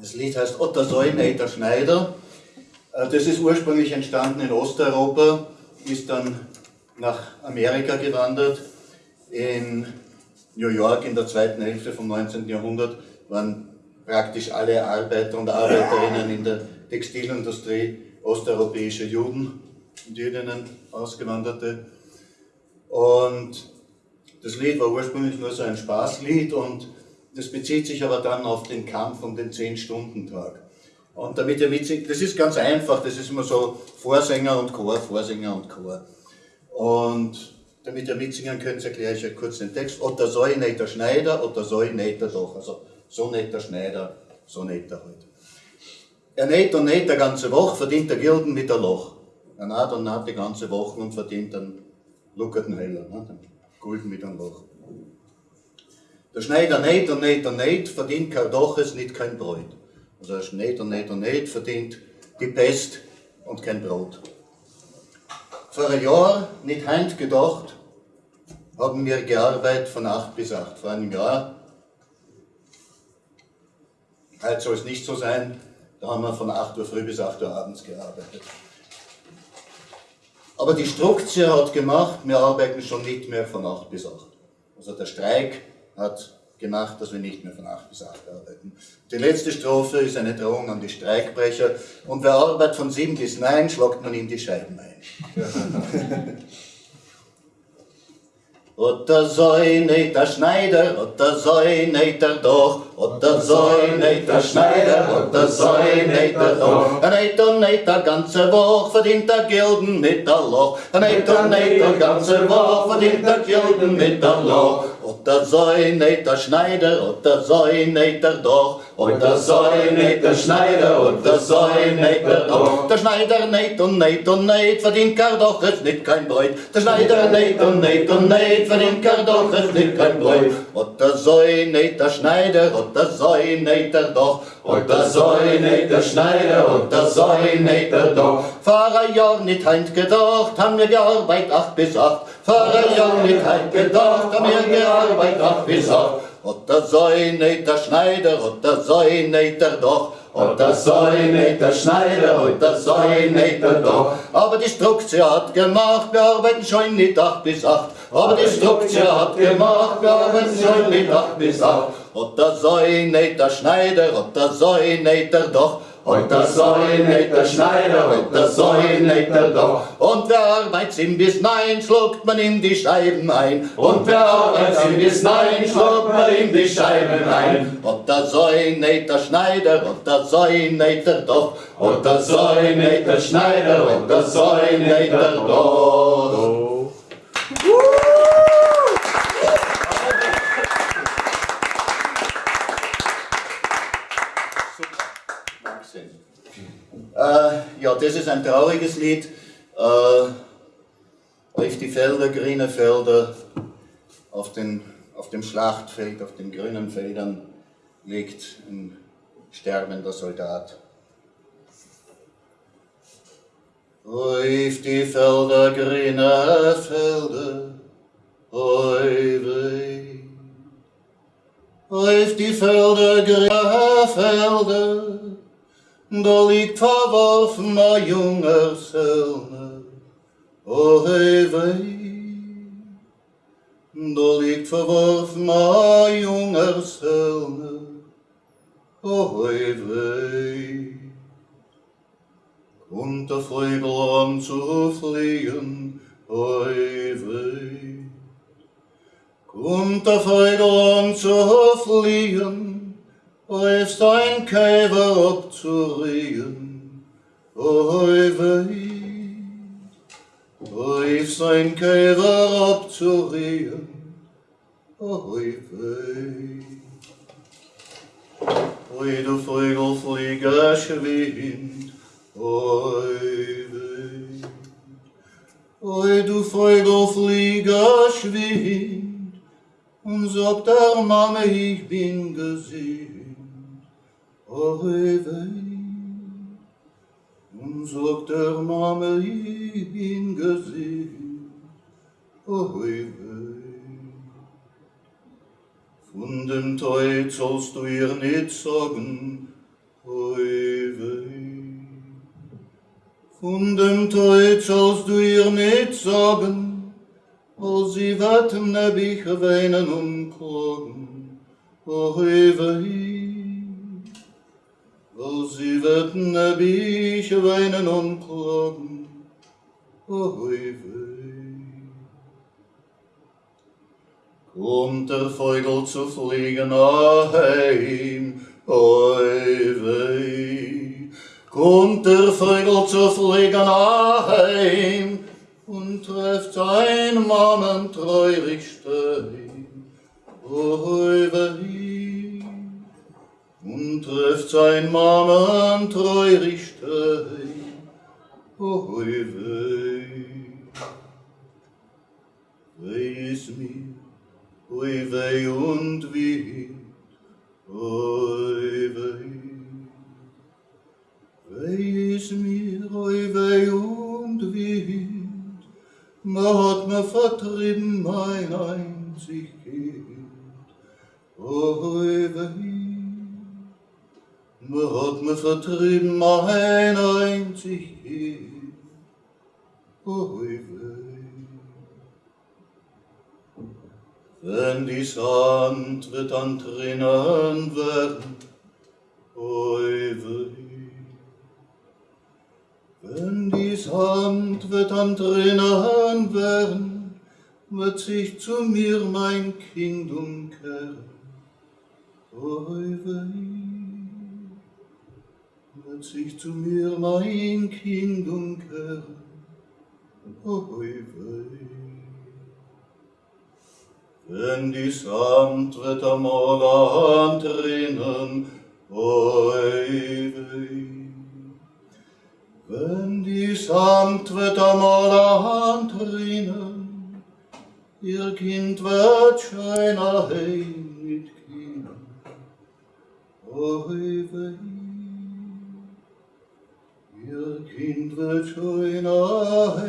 Das Lied heißt Otter Säuneiter Schneider. Äh, das ist ursprünglich entstanden in Osteuropa, ist dann nach Amerika gewandert. In New York in der zweiten Hälfte vom 19. Jahrhundert waren praktisch alle Arbeiter und Arbeiterinnen in der Textilindustrie osteuropäische Juden und Jüdinnen, Ausgewanderte. Und das Lied war ursprünglich nur so ein Spaßlied und das bezieht sich aber dann auf den Kampf um den 10-Stunden-Tag. Und damit ihr mitsingt, das ist ganz einfach, das ist immer so Vorsänger und Chor, Vorsänger und Chor. Und damit ihr mitsingen könnt, erkläre ich euch kurz den Text. Oder soll nicht der Schneider, oder soll nicht der doch. Also so nicht der Schneider, so nicht der halt. Er näht und näht die ganze Woche, verdient der Gilden mit der Loch. Er naht und naht die ganze Woche und verdient dann luckerten Heller, ne? den Gulden mit einem Loch. Der Schneider näht und näht und näht, verdient kein Doches, nicht kein Brot. Also er näht und näht und näht, verdient die Pest und kein Brot. Vor einem Jahr, nicht heint gedacht, haben wir gearbeitet von 8 bis 8. Vor einem Jahr, heute soll es nicht so sein, da haben wir von 8 Uhr früh bis 8 Uhr abends gearbeitet. Aber die Struktur hat gemacht, wir arbeiten schon nicht mehr von 8 bis 8. Also der Streik hat gemacht, dass wir nicht mehr von 8 bis 8 arbeiten. Die letzte Strophe ist eine Drohung an die Streikbrecher und wer arbeitet von 7 bis 9, schlagt man ihm die Scheiben ein. Oder soll nicht der Schneider, oder soll nicht der Doch, oder soll nicht der Schneider, oder soll nicht der Doch. Er nicht und nicht der ganze Woche verdient der Gilden mit der Loch. Er nicht und nicht der ganze Woche verdient der Gilden mit der Loch. Oder soll nicht der Schneider, oder soll nicht der Doch. Oder soll nicht der Schneider, oder soll nicht der Doch. Der Schneider nicht und nicht und nicht verdient gar doch es nicht kein Brot. Der Schneider nicht und nicht und nicht verdient gar doch es nicht kein Brot. Oder soll nicht der Schneider, oder soll nicht der Doch. Oder soll nicht der Schneider, oder soll nicht der Doch. Ein Jahr nicht heint gedacht, haben wir gearbeitet acht bis acht. Vor ein Jahr nicht heint gedacht, haben wir gearbeitet acht bis acht. Oder soll nicht der Schneider, oder soll nicht der Doch. Oder soll nicht der Schneider, oder soll nicht der Doch. Aber die Struktur hat gemacht, wir arbeiten schon nicht acht bis acht. Aber die Struktur hat gemacht, wir arbeiten schon nicht acht bis acht. Oder soll nicht der Schneider, oder soll nicht der Doch. Oder soll nicht der Schneider, oder soll nicht der Doch. Und wer arbeitet sieben bis neun, schluckt man ihm die Scheiben ein. Und wer arbeitet sieben bis neun, schluckt man ihm die Scheiben ein. Oder soll nicht der Schneider, oder soll nicht der Doch. Oder soll nicht der Schneider, oder soll nicht der Doch. Das ist ein trauriges Lied. Äh, auf die Felder, grüne Felder, auf, den, auf dem Schlachtfeld, auf den grünen Feldern liegt ein sterbender Soldat. Auf die Felder, grüne Felder, oi weh. Auf die Felder, grüne Felder, Da liegt verworfen ein junger Söhne, O oh, hei wei. Da liegt verworfen ein junger Söhne, O oh, hei wei. Und der Vögel an um zu fliehen, O oh, hei wei. Und der Vögel an um zu fliehen, O oh, hei wei. Oes dein Käfer abzuregen, oi wei. Oes dein Käfer abzuregen, oi wei. Oi du Vögel fliege schwind, oi wei. Oi du Vögel fliege schwind, und sagt der Mama, ich bin gesehen. Und sagt der Mama, ich bin gesehen. Oi weh, von dem Teut sollst du ihr nicht sagen, oi wei. Von dem Tod sollst du ihr nicht sagen, als sie warten, ne Bücher weinen und klagen, oi wei. Als sie warten, ne Bücher weinen und klagen, oi wei. Kommt der Vogel zu fliegen heim, oi wei. Kommt der Vogel zu fliegen heim und trifft sein Mannen treurig stein, oi wei. Und trifft sein Mannen treurig stein, oi wei. Weh ist mir, oi weh und wie, oi weh. Weh ist mir, oi weh und wie, man hat mir vertrieben mein einzig hat mir vertrieben mein einzig Kind, weh. Wenn die Sand wird an Tränen werden, weh. Wenn die Sand wird an Tränen werden, wird sich zu mir mein Kind umkehren, weh. Wird sich zu mir mein Kind umkehren, weh. Wenn die Samt wird am Morgen drinnen, weh. Wenn die Samt wird am Morgen drinnen, ihr Kind wird schöner heim mit Kindern, weh. Kind wird schöner